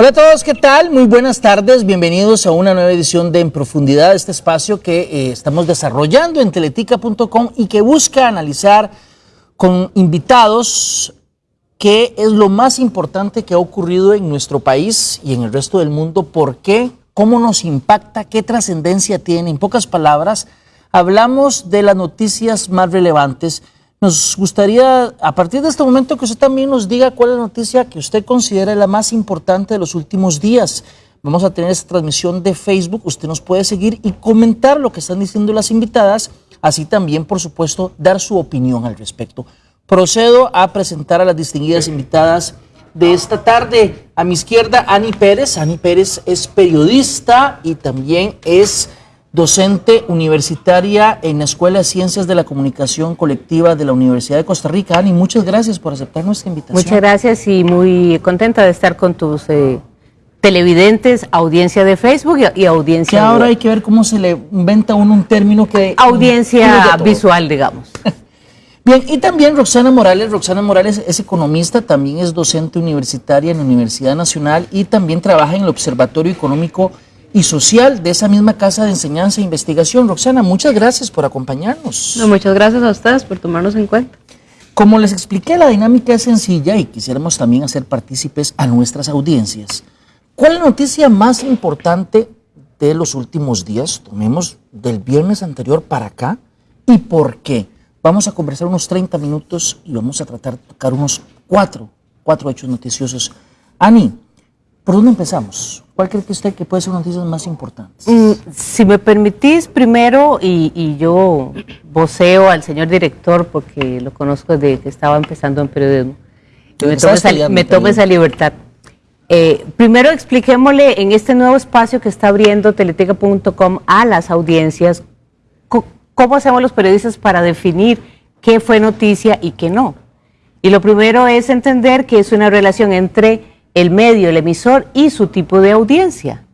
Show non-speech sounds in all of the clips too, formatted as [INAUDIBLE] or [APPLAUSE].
Hola a todos, ¿qué tal? Muy buenas tardes, bienvenidos a una nueva edición de En Profundidad, este espacio que eh, estamos desarrollando en teletica.com y que busca analizar con invitados qué es lo más importante que ha ocurrido en nuestro país y en el resto del mundo, por qué, cómo nos impacta, qué trascendencia tiene. En pocas palabras, hablamos de las noticias más relevantes nos gustaría, a partir de este momento, que usted también nos diga cuál es la noticia que usted considera la más importante de los últimos días. Vamos a tener esta transmisión de Facebook, usted nos puede seguir y comentar lo que están diciendo las invitadas, así también, por supuesto, dar su opinión al respecto. Procedo a presentar a las distinguidas invitadas de esta tarde. A mi izquierda, Ani Pérez. Ani Pérez es periodista y también es docente universitaria en la Escuela de Ciencias de la Comunicación Colectiva de la Universidad de Costa Rica. Ani, muchas gracias por aceptar nuestra invitación. Muchas gracias y muy contenta de estar con tus eh, televidentes, audiencia de Facebook y, audiencia... Que ahora hay que ver cómo se le inventa uno un término que... Audiencia [LAUGHS] visual, digamos. Bien, y también Roxana Morales. Roxana Morales es economista, también es docente universitaria en la Universidad Nacional y también trabaja en el Observatorio Económico y social de esa misma Casa de Enseñanza e Investigación. Roxana, muchas gracias por acompañarnos. muchas gracias a ustedes por tomarnos en cuenta. Como les expliqué, la dinámica es sencilla y quisiéramos también hacer partícipes a nuestras audiencias. ¿Cuál es la noticia más importante de los últimos días? Tomemos del viernes anterior para acá y por qué. Vamos a conversar unos 30 minutos y vamos a tratar de tocar unos cuatro, cuatro hechos noticiosos. Ani, ¿por dónde empezamos? ¿Cuál cree que usted que puede ser una noticias más importantes? Mm, si me permitís, primero, y, yo voceo al señor director porque lo conozco desde que estaba empezando en periodismo, me tomo, esa, libertad. Eh, primero expliquémosle en este nuevo espacio que está abriendo teleteca.com a las audiencias cómo hacemos los periodistas para definir qué fue noticia y qué no. Y lo primero es entender que es una relación entre el medio, el emisor y su tipo de audiencia.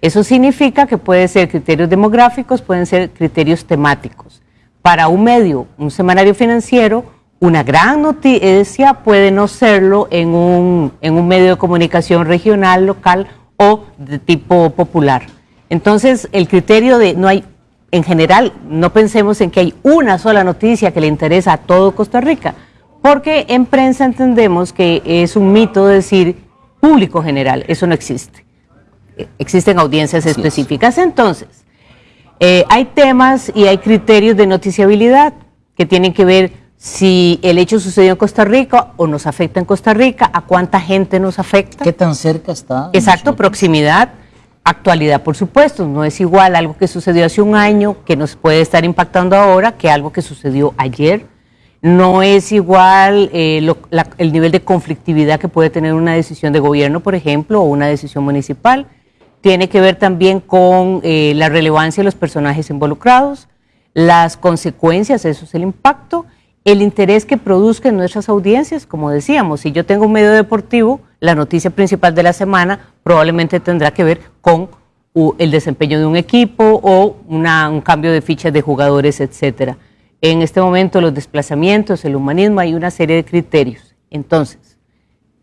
Eso significa que pueden ser criterios demográficos, pueden ser criterios temáticos. Para un medio, un semanario financiero, una gran noticia puede no serlo en un, en un medio de comunicación regional, local o de tipo popular. Entonces, el criterio de no hay, en general, no pensemos en que hay una sola noticia que le interesa a todo Costa Rica, porque en prensa entendemos que es un mito decir público general, eso no existe. Existen audiencias específicas. Entonces, eh, hay temas y hay criterios de noticiabilidad que tienen que ver si el hecho sucedió en Costa Rica o nos afecta en Costa Rica, a cuánta gente nos afecta. ¿Qué tan cerca está? Exacto, proximidad, actualidad, por supuesto. No es igual algo que sucedió hace un año que nos puede estar impactando ahora que algo que sucedió ayer no es igual eh, el nivel de conflictividad que puede tener una decisión de gobierno, por ejemplo, o una decisión municipal. Tiene que ver también con eh, la relevancia de los personajes involucrados, las consecuencias, eso es el impacto, el interés que produzca en nuestras audiencias, como decíamos, si yo tengo un medio deportivo, la noticia principal de la semana probablemente tendrá que ver con el desempeño de un equipo o un cambio de fichas de jugadores, etcétera en este momento los desplazamientos, el humanismo, hay una serie de criterios. Entonces,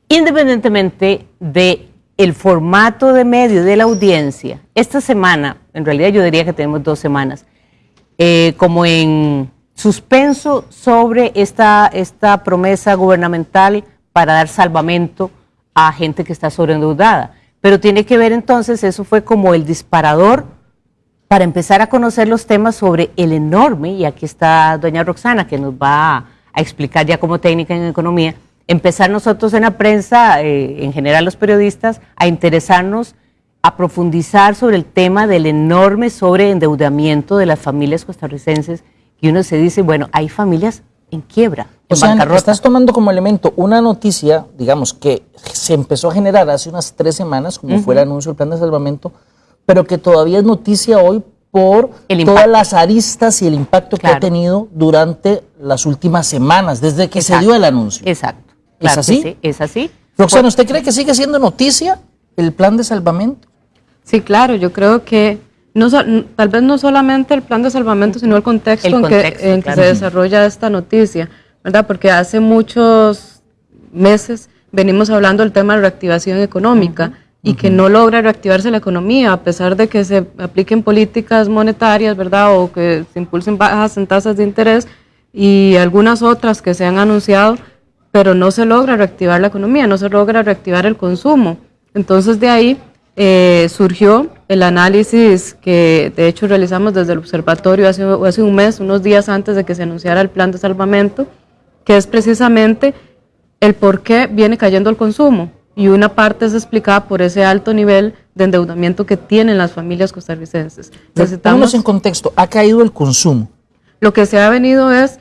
independientemente de el formato de medio de la audiencia, esta semana, en realidad yo diría que tenemos dos semanas, eh, como en suspenso sobre esta, esta promesa gubernamental para dar salvamento a gente que está sobreendeudada. Pero tiene que ver entonces, eso fue como el disparador para empezar a conocer los temas sobre el enorme, y aquí está doña Roxana que nos va a explicar ya como técnica en economía, empezar nosotros en la prensa, eh, en general los periodistas, a interesarnos, a profundizar sobre el tema del enorme sobreendeudamiento de las familias costarricenses, y uno se dice, bueno, hay familias en quiebra. O sea, estás tomando como elemento una noticia, digamos, que se empezó a generar hace unas tres semanas, como fue el anuncio del plan de salvamento, pero que todavía es noticia hoy por todas las aristas y el impacto que ha tenido durante las últimas semanas, desde que se dio el anuncio. Exacto. ¿Es así? Sí, es así. Roxana, ¿usted cree que sigue siendo noticia el plan de salvamento? Sí, claro, yo creo que no, tal vez no solamente el plan de salvamento, sino el contexto, en, que, se desarrolla esta noticia, ¿verdad? Porque hace muchos meses venimos hablando del tema de reactivación económica y que no logra reactivarse la economía, a pesar de que se apliquen políticas monetarias, ¿verdad? O que se impulsen bajas en tasas de interés y algunas otras que se han anunciado, pero no se logra reactivar la economía, no se logra reactivar el consumo. Entonces de ahí eh, surgió el análisis que de hecho realizamos desde el observatorio hace, hace un mes, unos días antes de que se anunciara el plan de salvamento, que es precisamente el por qué viene cayendo el consumo. Y una parte es explicada por ese alto nivel de endeudamiento que tienen las familias costarricenses. Necesitamos en contexto, ¿ha caído el consumo? Lo que se ha venido es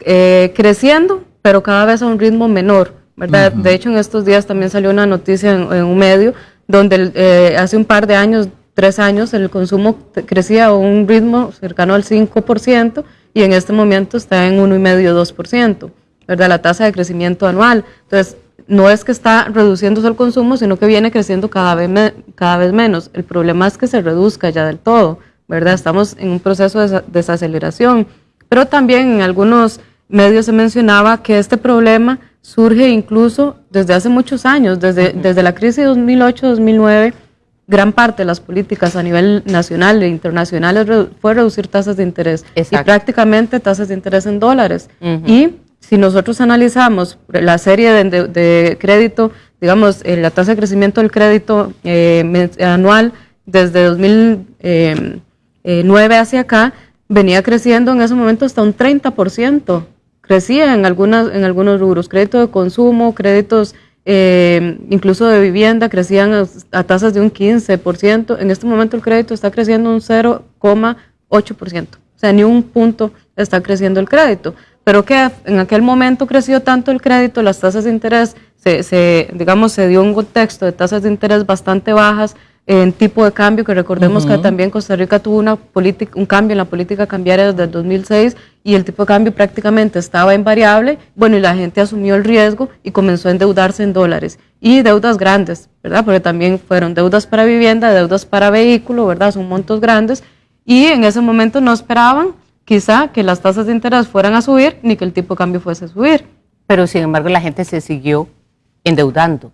eh, creciendo, pero cada vez a un ritmo menor. ¿verdad? De hecho, en estos días también salió una noticia en, un medio donde eh, hace un par de años, tres años, el consumo crecía a un ritmo cercano al 5% y en este momento está en 1,5-2%, ¿verdad? La tasa de crecimiento anual. Entonces, no es que está reduciéndose el consumo, sino que viene creciendo cada vez, cada vez menos. El problema es que se reduzca ya del todo, ¿verdad? Estamos en un proceso de desaceleración. Pero también en algunos medios se mencionaba que este problema surge incluso desde hace muchos años, desde, desde la crisis de 2008-2009, gran parte de las políticas a nivel nacional e internacional fue reducir tasas de interés y prácticamente tasas de interés en dólares. Y si nosotros analizamos la serie de, crédito, digamos, eh, la tasa de crecimiento del crédito eh, anual desde 2009 eh, hacia acá, venía creciendo en ese momento hasta un 30% crecía en, algunas, en algunos rubros, crédito de consumo, créditos eh, incluso de vivienda, crecían a, tasas de un 15%. En este momento el crédito está creciendo un 0,8%. O sea, ni un punto está creciendo el crédito. Pero que en aquel momento creció tanto el crédito, las tasas de interés, se, se, digamos, se dio un contexto de tasas de interés bastante bajas, en tipo de cambio, que recordemos que también Costa Rica tuvo una política, un cambio en la política cambiaria desde el 2006 y el tipo de cambio prácticamente estaba invariable, bueno, y la gente asumió el riesgo y comenzó a endeudarse en dólares y deudas grandes, ¿verdad? Porque también fueron deudas para vivienda, deudas para vehículo, ¿verdad? Son montos grandes y en ese momento no esperaban quizá que las tasas de interés fueran a subir ni que el tipo de cambio fuese a subir. Pero sin embargo la gente se siguió endeudando.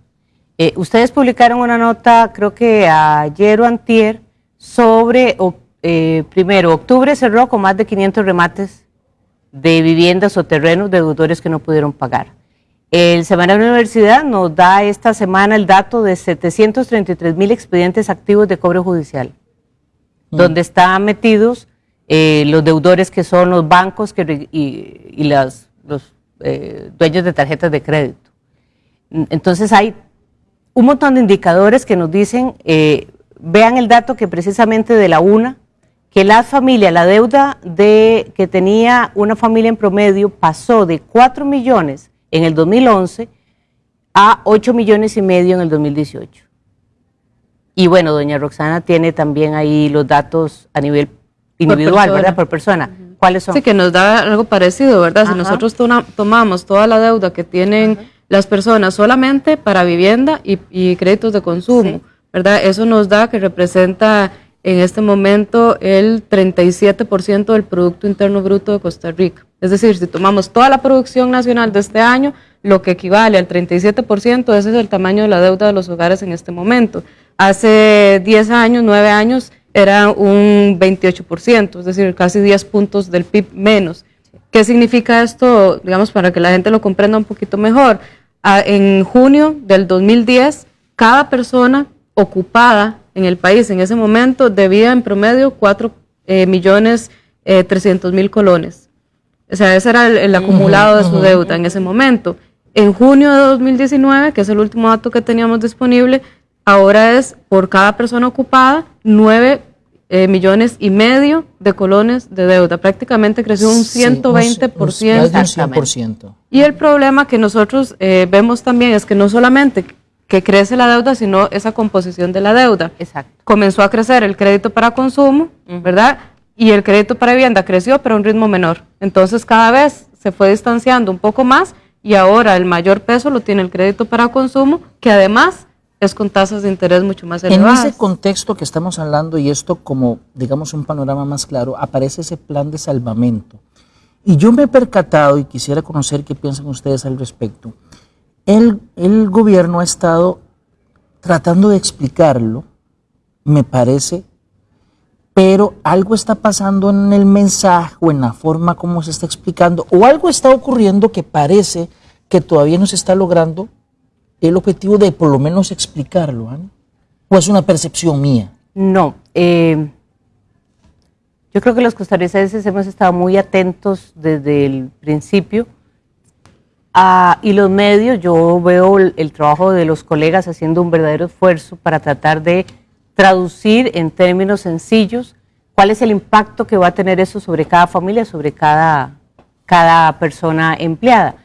Eh, ustedes publicaron una nota, creo que ayer o antier, sobre, eh, primero, octubre cerró con más de 500 remates de viviendas o terrenos de deudores que no pudieron pagar. El Semanario Universidad nos da esta semana el dato de 733 mil expedientes activos de cobro judicial, mm. donde están metidos eh, los deudores que son los bancos y, los dueños de tarjetas de crédito. Entonces hay un montón de indicadores que nos dicen, eh, vean el dato que precisamente de la UNA, que la familia, la deuda de que tenía una familia en promedio pasó de 4 millones en el 2011 a 8 millones y medio en el 2018. Y bueno, doña Roxana tiene también ahí los datos a nivel individual, ¿verdad? Por persona. ¿Cuáles son? Sí, que nos da algo parecido, ¿verdad? Si nosotros tomamos toda la deuda que tienen las personas solamente para vivienda y, créditos de consumo, ¿verdad? Eso nos da que representa en este momento el 37% del Producto Interno Bruto de Costa Rica. Es decir, si tomamos toda la producción nacional de este año, lo que equivale al 37%, ese es el tamaño de la deuda de los hogares en este momento. Hace 10 años, 9 años, era un 28%, es decir, casi 10 puntos del PIB menos. ¿Qué significa esto, digamos, para que la gente lo comprenda un poquito mejor? en junio del 2010, cada persona ocupada en el país en ese momento debía en promedio 4 eh, millones eh, 300 mil colones. O sea, ese era el, acumulado de su deuda en ese momento. En junio de 2019, que es el último dato que teníamos disponible, ahora es por cada persona ocupada 9 eh, millones y medio de colones de deuda. Prácticamente creció un 120%. más de un 100%. Y el problema que nosotros eh, vemos también es que no solamente que crece la deuda, sino esa composición de la deuda. Exacto. Comenzó a crecer el crédito para consumo, ¿verdad? Y el crédito para vivienda creció, pero a un ritmo menor. Entonces cada vez se fue distanciando un poco más y ahora el mayor peso lo tiene el crédito para consumo, que además es con tasas de interés mucho más elevadas. En ese contexto que estamos hablando y esto como, digamos, un panorama más claro, aparece ese plan de salvamento. Y yo me he percatado y quisiera conocer qué piensan ustedes al respecto. El, el gobierno ha estado tratando de explicarlo, me parece, pero algo está pasando en el mensaje o en la forma como se está explicando, o algo está ocurriendo que parece que todavía no se está logrando el objetivo de por lo menos explicarlo, ¿ah? ¿O es una percepción mía? No. Eh, yo creo que los costarricenses hemos estado muy atentos desde el principio. Y los medios, yo veo el, trabajo de los colegas haciendo un verdadero esfuerzo para tratar de traducir en términos sencillos cuál es el impacto que va a tener eso sobre cada familia, sobre cada, cada persona empleada.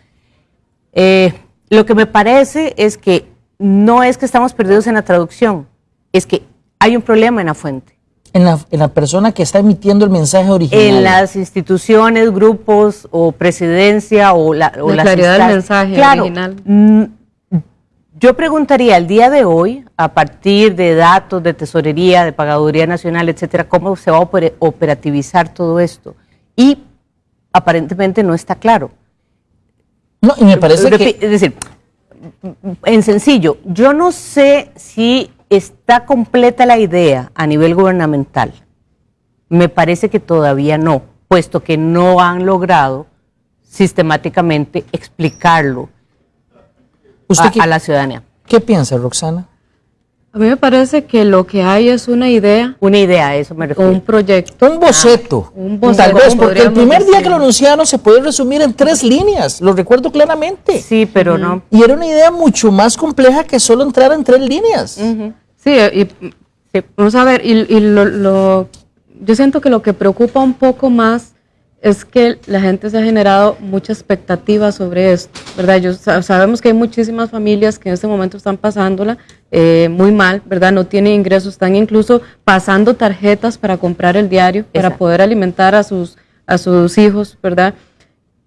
Eh, lo que me parece es que no es que estamos perdidos en la traducción, es que hay un problema en la fuente. En la, persona que está emitiendo el mensaje original. En las instituciones, grupos o presidencia o la, o la claridad del mensaje original. Mm, yo preguntaría al día de hoy, a partir de datos de tesorería, de pagaduría nacional, etcétera, cómo se va a operativizar todo esto. Y aparentemente no está claro. No, y me parece que... Es decir, en sencillo, yo no sé si está completa la idea a nivel gubernamental. Me parece que todavía no, puesto que no han logrado sistemáticamente explicarlo a la ciudadanía. ¿Qué piensa Roxana? A mí me parece que lo que hay es una idea. Una idea, eso me refiero. Un proyecto. Un boceto. Ah, un boceto. Tal vez, porque el primer día que lo anunciaron se puede resumir en tres líneas, lo recuerdo claramente. Sí, pero no. Y era una idea mucho más compleja que solo entrar en tres líneas. Sí, y, vamos a ver, y, lo, yo siento que lo que preocupa un poco más es que la gente se ha generado mucha expectativa sobre esto, ¿verdad? Yo, sabemos que hay muchísimas familias que en este momento están pasándola eh, muy mal, ¿verdad? No tienen ingresos, están incluso pasando tarjetas para comprar el diario, para poder alimentar a sus, a sus hijos, ¿verdad?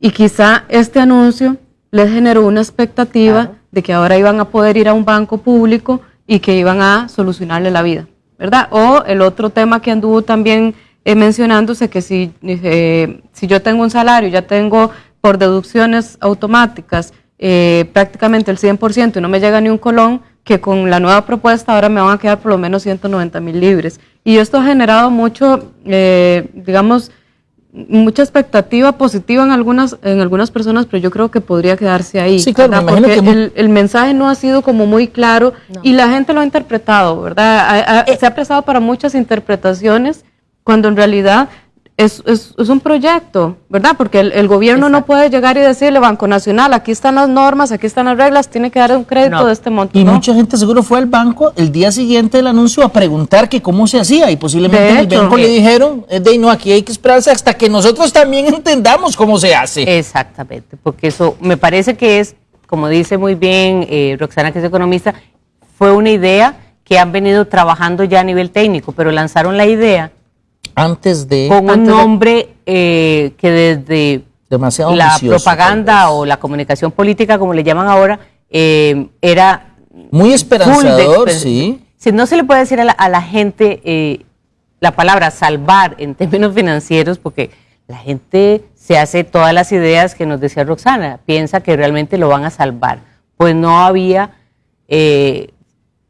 Y quizá este anuncio les generó una expectativa de que ahora iban a poder ir a un banco público y que iban a solucionarle la vida, ¿verdad? O el otro tema que anduvo también eh, mencionándose que si, eh, si yo tengo un salario, ya tengo por deducciones automáticas eh, prácticamente el 100% y no me llega ni un colón, que con la nueva propuesta ahora me van a quedar por lo menos 190 mil libres. Y esto ha generado mucho, digamos, mucha expectativa positiva en algunas en algunas personas, pero yo creo que podría quedarse ahí. Sí, claro, porque el, mensaje no ha sido como muy claro y la gente lo ha interpretado, ¿verdad? se ha prestado para muchas interpretaciones cuando en realidad es, es, un proyecto, ¿verdad? Porque el, gobierno no puede llegar y decirle, Banco Nacional, aquí están las normas, aquí están las reglas, tiene que dar un crédito de este monto. Y mucha gente seguro fue al banco el día siguiente del anuncio a preguntar que cómo se hacía y posiblemente en el banco le dijeron, de no, aquí hay que esperarse hasta que nosotros también [LAUGHS] entendamos cómo se hace. Exactamente, porque eso me parece que es, como dice muy bien eh, Roxana, que es economista, fue una idea que han venido trabajando ya a nivel técnico, pero lanzaron la idea antes de... Con un nombre eh, que desde la propaganda o la comunicación política, como le llaman ahora, eh, era... Muy esperanzador, sí. Si no se le puede decir a la, gente eh, la palabra salvar en términos financieros, porque la gente se hace todas las ideas que nos decía Roxana, piensa que realmente lo van a salvar. Pues no había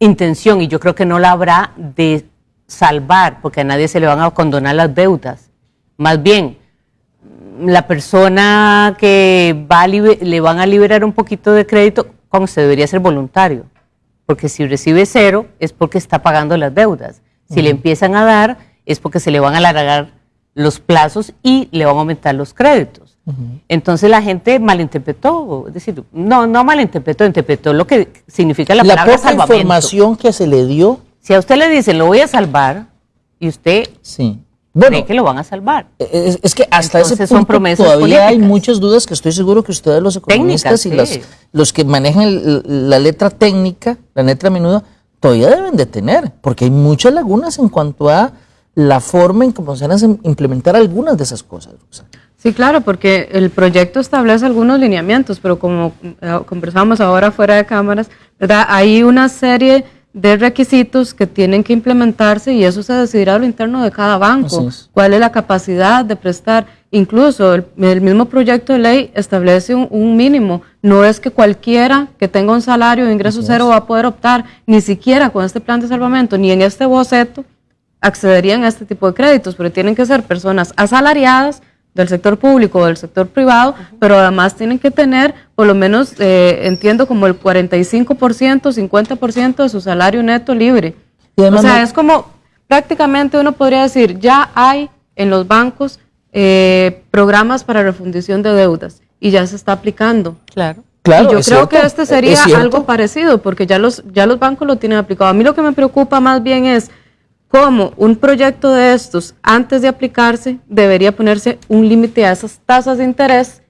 intención, y yo creo que no la habrá, de salvar, porque a nadie se le van a condonar las deudas. Más bien, la persona que va le van a liberar un poquito de crédito, como se debería ser voluntario, porque si recibe cero es porque está pagando las deudas. Si le empiezan a dar es porque se le van a alargar los plazos y le van a aumentar los créditos. Entonces la gente malinterpretó, es decir, no, no malinterpretó, interpretó lo que significa la, la palabra poca información que se le dio si a usted le dicen, lo voy a salvar, y usted sí. cree que lo van a salvar. Es, que hasta ese punto todavía hay muchas dudas que estoy seguro que ustedes los economistas y los, los que manejan la letra técnica, la letra menuda, todavía deben de tener, porque hay muchas lagunas en cuanto a la forma en cómo se van a implementar algunas de esas cosas. Sí, claro, porque el proyecto establece algunos lineamientos, pero como eh, conversamos ahora fuera de cámaras, ¿verdad? hay una serie de requisitos que tienen que implementarse y eso se decidirá a lo interno de cada banco. cuál es la capacidad de prestar Incluso el, mismo proyecto de ley establece un, mínimo. No es que cualquiera que tenga un salario de ingreso cero va a poder optar, ni siquiera con este plan de salvamento, ni en este boceto, accederían a este tipo de créditos, pero tienen que ser personas asalariadas del sector público o del sector privado, pero además tienen que tener por lo menos, eh, entiendo, como el 45%, 50% de su salario neto libre. O sea, es como prácticamente uno podría decir, ya hay en los bancos eh, programas para refundición de deudas y ya se está aplicando. Claro. Claro, y yo creo que este sería algo parecido, porque ya los, ya los bancos lo tienen aplicado. A mí lo que me preocupa más bien es cómo un proyecto de estos, antes de aplicarse, debería ponerse un límite a esas tasas de interés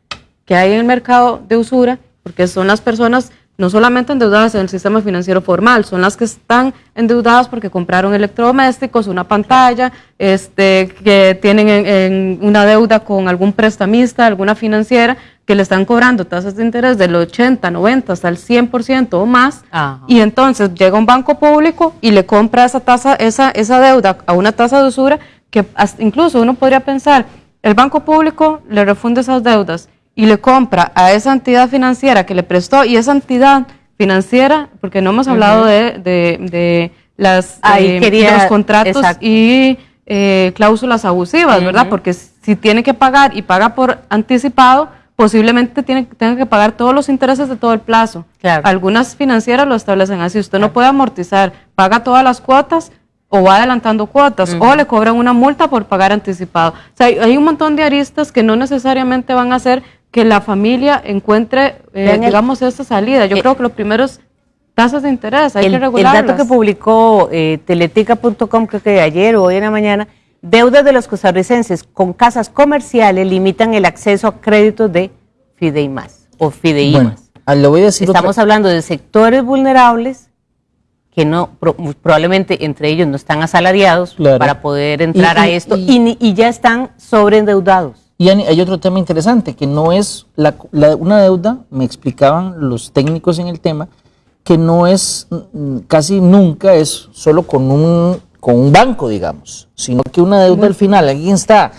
que hay en el mercado de usura, porque son las personas no solamente endeudadas en el sistema financiero formal, son las que están endeudadas porque compraron electrodomésticos, una pantalla, este, que tienen en, una deuda con algún prestamista, alguna financiera, que le están cobrando tasas de interés del 80, 90 hasta el 100% o más, y entonces llega un banco público y le compra esa tasa, esa, esa deuda a una tasa de usura que incluso uno podría pensar, el banco público le refunde esas deudas y le compra a esa entidad financiera que le prestó y esa entidad financiera, porque no hemos hablado de, de, las, eh, los contratos y eh, cláusulas abusivas, ¿verdad? Porque si tiene que pagar y paga por anticipado, posiblemente tiene, tenga que pagar todos los intereses de todo el plazo. Algunas financieras lo establecen así, usted no puede amortizar, paga todas las cuotas o va adelantando cuotas o le cobran una multa por pagar anticipado. O sea, hay, hay, un montón de aristas que no necesariamente van a ser que la familia encuentre, eh, digamos, esa salida. Yo eh, creo que lo primero es tasas de interés, hay que regularlas. El dato que publicó eh, teletica.com, creo que ayer o hoy en la mañana, deudas de los costarricenses con casas comerciales limitan el acceso a créditos de FIDEIMAS o FIDEIMAS. Bueno, ah, lo voy a decir Estamos hablando de sectores vulnerables que no probablemente entre ellos no están asalariados para poder entrar a esto y, y ya están sobreendeudados. Y hay otro tema interesante, que no es una deuda, me explicaban los técnicos en el tema, que no es mm, casi nunca es solo con un, con un banco, digamos, sino que una deuda al final, alguien está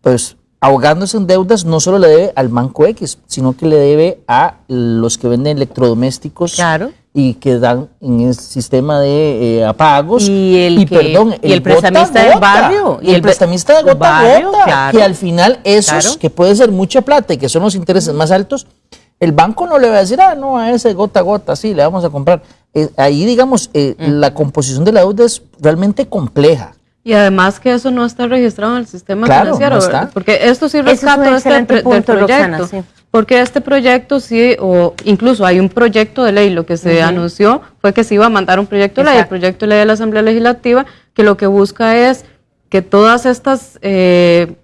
pues ahogándose en deudas, no solo le debe al banco X, sino que le debe a los que venden electrodomésticos. Claro y que dan en el sistema de eh, apagos. Y el, perdón, y el, prestamista del barrio. Y el, prestamista de gota a gota, que al final esos, que puede ser mucha plata y que son los intereses más altos, el banco no le va a decir, ah, no, a ese gota a gota, sí, le vamos a comprar. Eh, ahí, digamos, eh, la composición de la deuda es realmente compleja. Y además que eso no está registrado en el sistema financiero, porque esto sí rescata este del proyecto. Porque este proyecto sí, o incluso hay un proyecto de ley, lo que se anunció fue que se iba a mandar un proyecto de ley, el proyecto de ley de la Asamblea Legislativa, que lo que busca es que todas estas eh,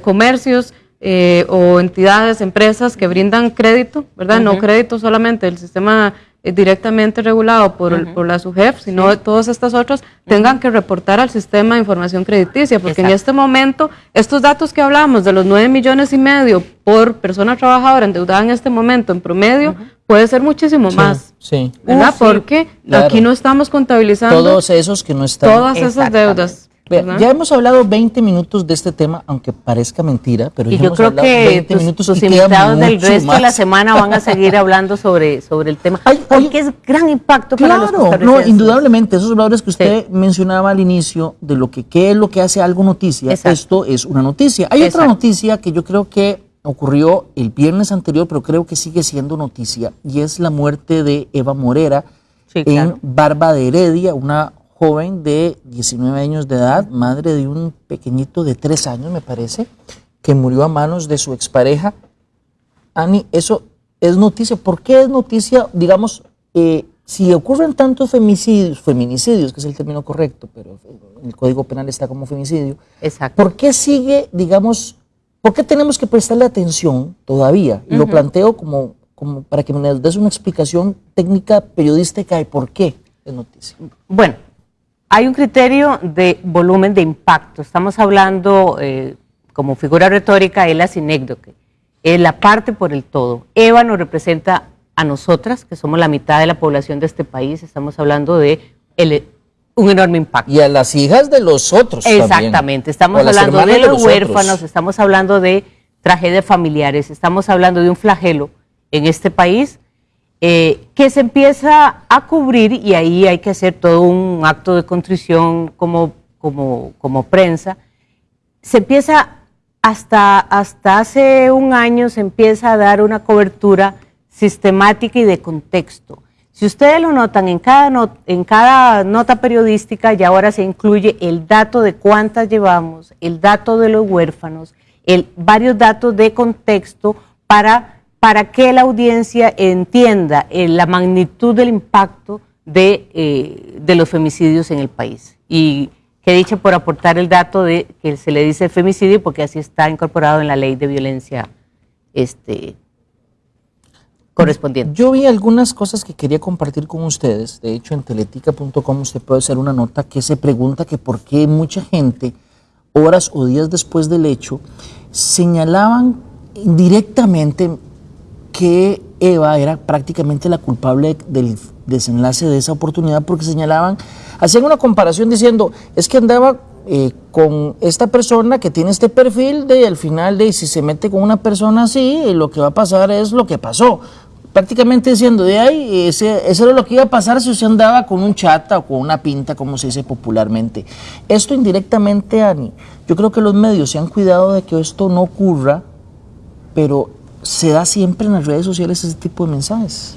comercios eh, o entidades, empresas que brindan crédito, ¿verdad? No crédito solamente del sistema directamente regulado por, por la SUGEF, sino todas estas otras, tengan que reportar al sistema de información crediticia, porque en este momento, estos datos que hablamos de los 9 millones y medio por persona trabajadora endeudada en este momento en promedio, puede ser muchísimo más. Sí. ¿Verdad? porque aquí no estamos contabilizando todos esos que no están. Todas esas deudas ya hemos hablado 20 minutos de este tema, aunque parezca mentira, pero y ya yo creo que 20 minutos tus invitados del resto de la semana van a seguir [LAUGHS] hablando sobre, sobre el tema, porque es gran impacto claro, para los no, indudablemente, esos valores que usted mencionaba al inicio, de lo que qué es lo que hace algo noticia, esto es una noticia. Hay otra noticia que yo creo que ocurrió el viernes anterior, pero creo que sigue siendo noticia, y es la muerte de Eva Morera en Barba de Heredia, una joven de 19 años de edad, madre de un pequeñito de 3 años, me parece, que murió a manos de su expareja. Ani, eso es noticia. ¿Por qué es noticia? Digamos, eh, si ocurren tantos femicidios, feminicidios, que es el término correcto, pero el Código Penal está como femicidio, Exacto. ¿por qué sigue, digamos, por qué tenemos que prestarle atención todavía? Y lo planteo como, como para que me des una explicación técnica periodística de por qué es noticia. Bueno, hay un criterio de volumen de impacto. Estamos hablando eh, como figura retórica, es la sinécdoque, es la parte por el todo. Eva nos representa a nosotras, que somos la mitad de la población de este país. Estamos hablando de un enorme impacto. Y a las hijas de los otros. Exactamente, estamos hablando de los, huérfanos, estamos hablando de tragedias familiares, estamos hablando de un flagelo en este país eh, que se empieza a cubrir y ahí hay que hacer todo un acto de contrición como, como, como prensa. Se empieza hasta, hasta hace un año, se empieza a dar una cobertura sistemática y de contexto. Si ustedes lo notan, en cada, en cada nota periodística ya ahora se incluye el dato de cuántas llevamos, el dato de los huérfanos, el, varios datos de contexto para, para que la audiencia entienda eh, la magnitud del impacto de, eh, de, los femicidios en el país. Y que dicho por aportar el dato de que se le dice femicidio porque así está incorporado en la ley de violencia este, correspondiente. Yo vi algunas cosas que quería compartir con ustedes. De hecho, en teletica.com usted puede hacer una nota que se pregunta que por qué mucha gente, horas o días después del hecho, señalaban directamente que Eva era prácticamente la culpable del desenlace de esa oportunidad porque señalaban, hacían una comparación diciendo, es que andaba eh, con esta persona que tiene este perfil de al final de si se mete con una persona así, lo que va a pasar es lo que pasó prácticamente diciendo de ahí, ese, eso era lo que iba a pasar si usted andaba con un chata o con una pinta, como se dice popularmente. Esto indirectamente, Ani, yo creo que los medios se han cuidado de que esto no ocurra, pero se da siempre en las redes sociales ese tipo de mensajes.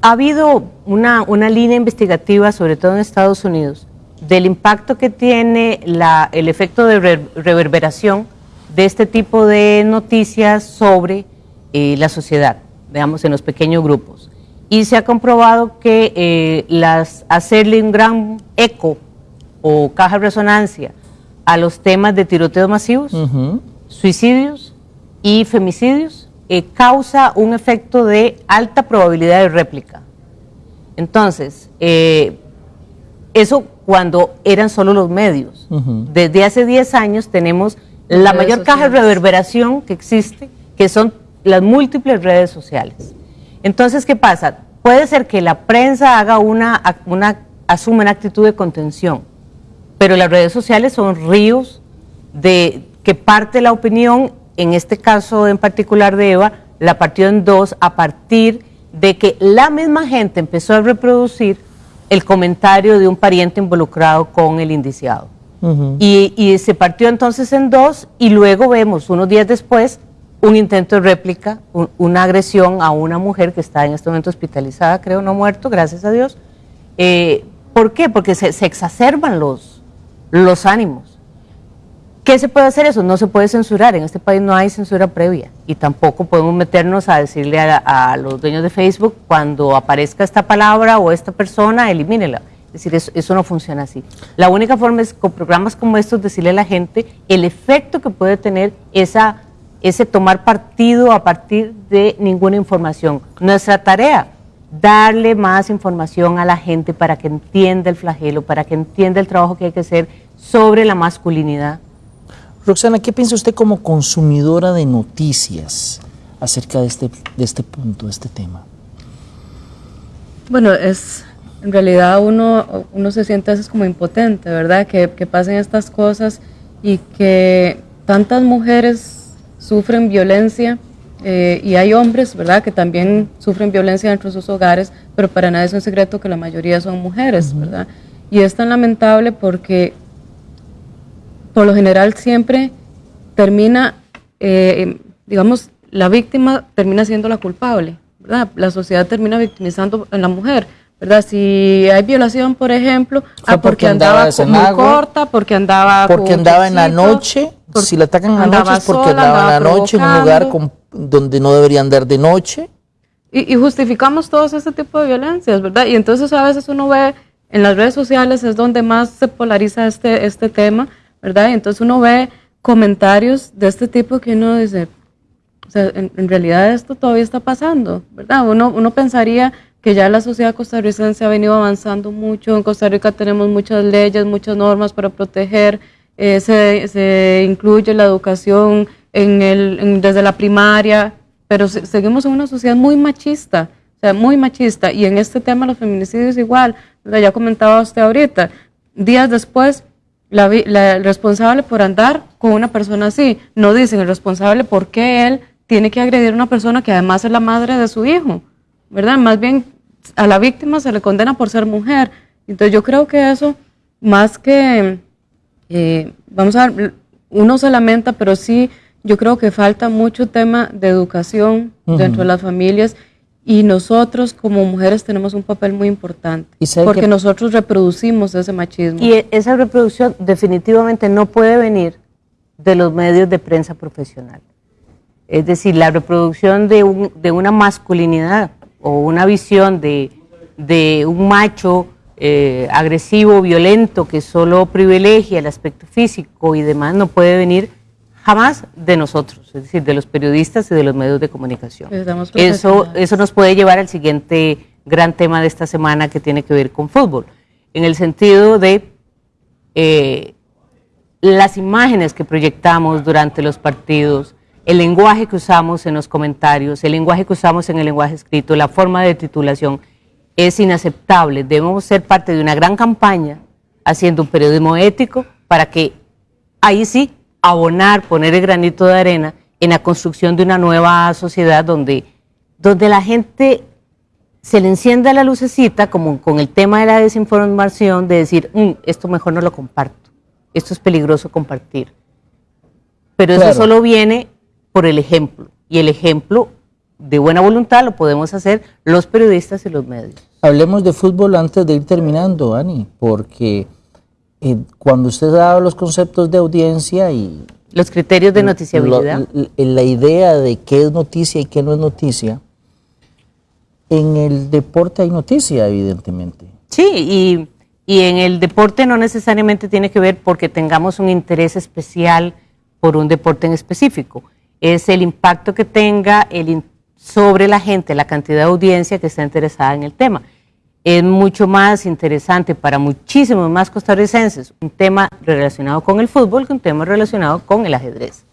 Ha habido una, una línea investigativa, sobre todo en Estados Unidos, del impacto que tiene la, el efecto de reverberación de este tipo de noticias sobre eh, la sociedad veamos, en los pequeños grupos. Y se ha comprobado que eh, las, hacerle un gran eco o caja de resonancia a los temas de tiroteos masivos, suicidios y femicidios eh, causa un efecto de alta probabilidad de réplica. Entonces, eh, eso cuando eran solo los medios. Desde hace 10 años tenemos la mayor caja de reverberación que existe, que son las múltiples redes sociales. Entonces, ¿qué pasa? Puede ser que la prensa haga una, una asume una actitud de contención, pero las redes sociales son ríos de que parte la opinión, en este caso en particular de Eva, la partió en dos a partir de que la misma gente empezó a reproducir el comentario de un pariente involucrado con el indiciado. y, y se partió entonces en dos y luego vemos unos días después un intento de réplica, una agresión a una mujer que está en este momento hospitalizada, creo, no muerto, gracias a Dios. Eh, ¿Por qué? Porque se, exacerban los, los ánimos. ¿Qué se puede hacer eso? No se puede censurar. En este país no hay censura previa y tampoco podemos meternos a decirle a, los dueños de Facebook cuando aparezca esta palabra o esta persona, elimínela. Es decir, eso, eso, no funciona así. La única forma es con programas como estos decirle a la gente el efecto que puede tener esa ese tomar partido a partir de ninguna información. Nuestra tarea, darle más información a la gente para que entienda el flagelo, para que entienda el trabajo que hay que hacer sobre la masculinidad. Roxana, ¿qué piensa usted como consumidora de noticias acerca de este, de este punto, de este tema? Bueno, es en realidad uno, uno se siente a veces como impotente, ¿verdad? Que, que pasen estas cosas y que tantas mujeres sufren violencia eh, y hay hombres, ¿verdad?, que también sufren violencia dentro de sus hogares, pero para nadie es un secreto que la mayoría son mujeres, ¿verdad? Y es tan lamentable porque por lo general siempre termina, eh, digamos, la víctima termina siendo la culpable, ¿verdad? La sociedad termina victimizando a la mujer. ¿verdad? Si hay violación, por ejemplo, ah, porque, andaba, muy corta, porque andaba porque andaba en la noche, si la atacan en la noche es porque andaba, en la noche en un lugar donde no debería andar de noche. Y, justificamos todos este tipo de violencias, ¿verdad? Y entonces a veces uno ve en las redes sociales es donde más se polariza este, este tema, ¿verdad? Entonces uno ve comentarios de este tipo que uno dice, o sea, en, en realidad esto todavía está pasando, ¿verdad? Uno, uno pensaría que ya la sociedad costarricense ha venido avanzando mucho. En Costa Rica tenemos muchas leyes, muchas normas para proteger. Eh, se, incluye la educación en el, desde la primaria, pero seguimos en una sociedad muy machista, o sea, muy machista. Y en este tema los feminicidios igual, ya comentaba usted ahorita, días después, la, el responsable por andar con una persona así, no dicen el responsable por qué él tiene que agredir a una persona que además es la madre de su hijo, ¿verdad? Más bien a la víctima se le condena por ser mujer. Entonces yo creo que eso, más que, eh, vamos a ver, uno se lamenta, pero sí yo creo que falta mucho tema de educación dentro de las familias y nosotros como mujeres tenemos un papel muy importante porque nosotros reproducimos ese machismo. Y esa reproducción definitivamente no puede venir de los medios de prensa profesional. Es decir, la reproducción de, un, de una masculinidad o una visión de, de un macho eh, agresivo, violento, que solo privilegia el aspecto físico y demás, no puede venir jamás de nosotros, es decir, de los periodistas y de los medios de comunicación. Eso, eso nos puede llevar al siguiente gran tema de esta semana que tiene que ver con fútbol, en el sentido de eh, las imágenes que proyectamos durante los partidos, el lenguaje que usamos en los comentarios, el lenguaje que usamos en el lenguaje escrito, la forma de titulación, es inaceptable. Debemos ser parte de una gran campaña haciendo un periodismo ético para que ahí sí abonar, poner el granito de arena en la construcción de una nueva sociedad donde, donde la gente se le encienda la lucecita, como con el tema de la desinformación, de decir, mm, esto mejor no lo comparto, esto es peligroso compartir. Pero eso solo viene por el ejemplo, y el ejemplo de buena voluntad lo podemos hacer los periodistas y los medios. Hablemos de fútbol antes de ir terminando, Ani, porque eh, cuando usted daba los conceptos de audiencia y... Los criterios de noticiabilidad. la idea de qué es noticia y qué no es noticia, en el deporte hay noticia, evidentemente. Sí, y, y en el deporte no necesariamente tiene que ver porque tengamos un interés especial por un deporte en específico. Es el impacto que tenga el, sobre la gente, la cantidad de audiencia que está interesada en el tema es mucho más interesante para muchísimos más costarricenses un tema relacionado con el fútbol que un tema relacionado con el ajedrez,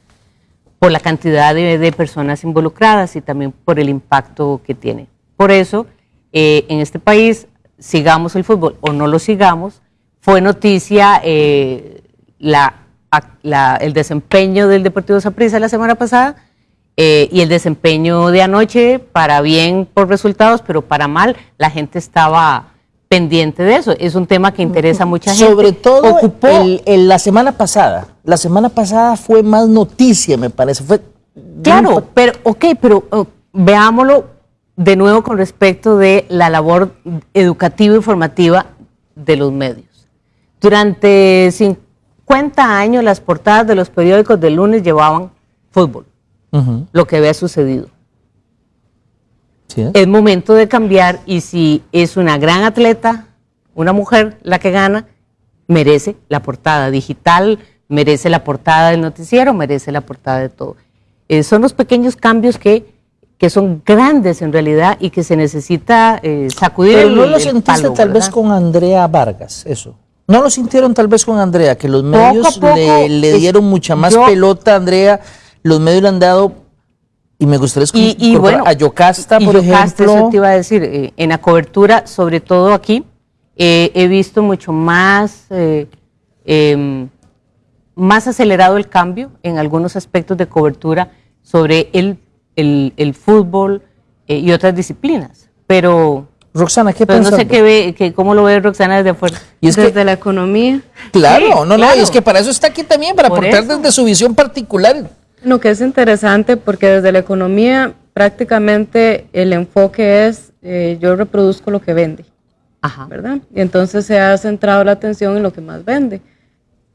por la cantidad de, personas involucradas y también por el impacto que tiene. Por eso, eh, en este país, sigamos el fútbol o no lo sigamos, fue noticia eh, el desempeño del Deportivo Saprissa la semana pasada, eh, y el desempeño de anoche, para bien por resultados, pero para mal, la gente estaba pendiente de eso. Es un tema que interesa a mucha gente. Sobre todo la semana pasada. La semana pasada fue más noticia, me parece. Fue claro, pero ok, pero oh, veámoslo de nuevo con respecto de la labor educativa y formativa de los medios. Durante 50 años las portadas de los periódicos del lunes llevaban fútbol lo que había sucedido. Es momento de cambiar y si es una gran atleta, una mujer la que gana, merece la portada digital, merece la portada del noticiero, merece la portada de todo. Eh, son los pequeños cambios que, que, son grandes en realidad y que se necesita eh, sacudir. Pero no lo sentiste tal vez con Andrea Vargas, eso. ¿No lo sintieron tal vez con Andrea, que los medios le, dieron mucha más pelota a Andrea los medios le han dado, y me gustaría escuchar y, bueno, a Yocasta, por Yocasta, ejemplo. Eso te iba a decir, eh, en la cobertura, sobre todo aquí, eh, he visto mucho más, eh, em, más acelerado el cambio en algunos aspectos de cobertura sobre el, el, fútbol y otras disciplinas. Pero Roxana, ¿qué piensas? No sé qué ve, cómo lo ve Roxana desde afuera. Y es desde la economía. Claro, no, no, es que para eso está aquí también, para aportar desde su visión particular. Lo que es interesante porque desde la economía prácticamente el enfoque es eh, yo reproduzco lo que vende, Ajá. ¿verdad? Y entonces se ha centrado la atención en lo que más vende.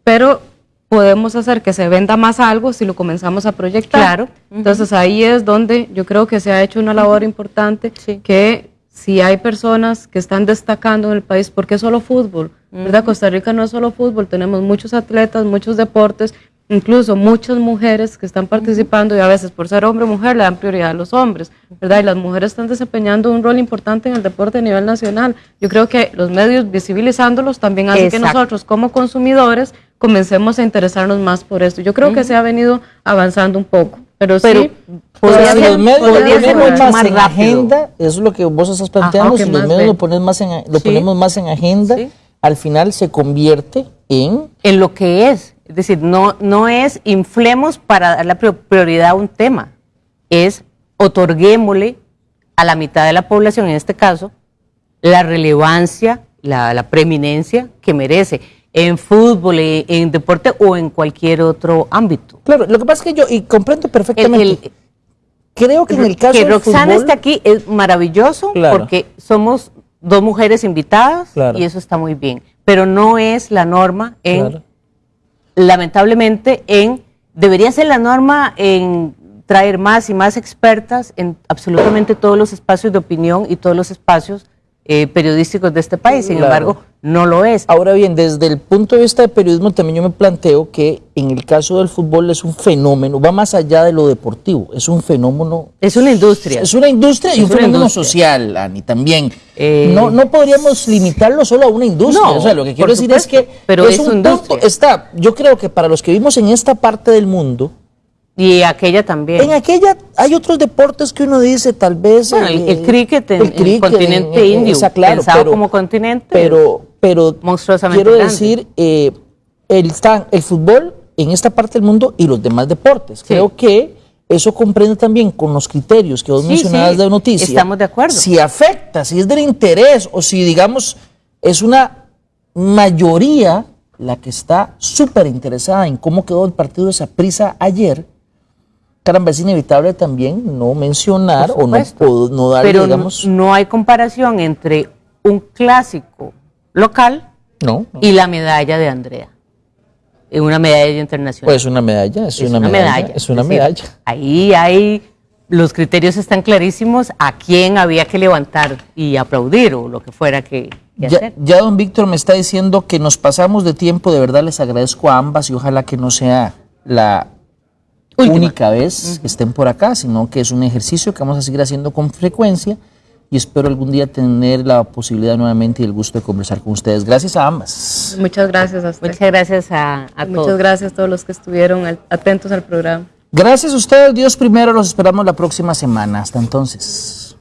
Pero podemos hacer que se venda más algo si lo comenzamos a proyectar. Claro. Entonces ahí es donde yo creo que se ha hecho una labor importante que si hay personas que están destacando en el país, porque es solo fútbol, ¿verdad? Costa Rica no es solo fútbol, tenemos muchos atletas, muchos deportes incluso muchas mujeres que están participando y a veces por ser hombre o mujer le dan prioridad a los hombres, ¿verdad? Y las mujeres están desempeñando un rol importante en el deporte a nivel nacional. Yo creo que los medios visibilizándolos también hacen que nosotros como consumidores comencemos a interesarnos más por esto. Yo creo que se ha venido avanzando un poco. Pero, Pero sí, podría si ser- los medios lo podría ser ponemos mucho más, más en rápido. agenda, eso es lo que vos estás planteando, ok, si los medios lo, pones más en, lo Sí. ponemos más en agenda, Sí. al final se convierte en... en lo que es. Es decir, no, no es inflemos para dar la pri- prioridad a un tema, es otorguémosle a la mitad de la población, en este caso, la relevancia, la, la preeminencia que merece en fútbol, en, deporte o en cualquier otro ámbito. Claro, lo que pasa es que yo, y comprendo perfectamente, El- el- creo que en el caso que del Roxana fútbol, esté aquí es maravilloso Claro. porque somos dos mujeres invitadas Claro. y eso está muy bien, pero no es la norma en Claro. Lamentablemente en debería ser la norma en traer más y más expertas en absolutamente todos los espacios de opinión y todos los espacios eh, periodísticos de este país. Sin Claro. embargo, no lo es. Ahora bien, desde el punto de vista de periodismo también yo me planteo que en el caso del fútbol es un fenómeno, va más allá de lo deportivo, es un fenómeno Es una industria. Es una industria y Es un fenómeno industria. social, Ani, también. Eh, no, no podríamos limitarlo solo a una industria. No, o sea, lo que quiero decir es que pero es un industria. punto- está, yo creo que para los que vivimos en esta parte del mundo, Y aquella también. en aquella hay otros deportes que uno dice tal vez Bueno, el- eh, el cricket en- en el continente en- en- indio, claro, pensado pero- como continente, pero pero monstruosamente quiero grande. decir eh, el el fútbol en esta parte del mundo y los demás deportes. Sí. Creo que eso comprende también con los criterios que vos Sí, mencionabas sí, de noticia. estamos de acuerdo. Si afecta, si es del interés o si, digamos, es una mayoría la que está súper interesada en cómo quedó el partido de prisa ayer, caramba, es inevitable también no mencionar o no, Pero no- digamos, no hay comparación entre un clásico local no, no. y la medalla de Andrea. Una medalla internacional. Pues una medalla, es, una, medalla, es una medalla. Ahí hay, los criterios están clarísimos a quién había que levantar y aplaudir o lo que fuera que, que Ya, hacer. ya don Víctor me está diciendo que nos pasamos de tiempo, de verdad les agradezco a ambas y ojalá que no sea la Última. única vez que estén por acá, sino que es un ejercicio que vamos a seguir haciendo con frecuencia y espero algún día tener la posibilidad nuevamente y el gusto de conversar con ustedes. Gracias a ambas. muchas gracias a usted. Muchas gracias a, a Muchas todos. gracias a todos los que estuvieron al- atentos al programa. Gracias a ustedes, Dios primero, los esperamos la próxima semana. Hasta entonces.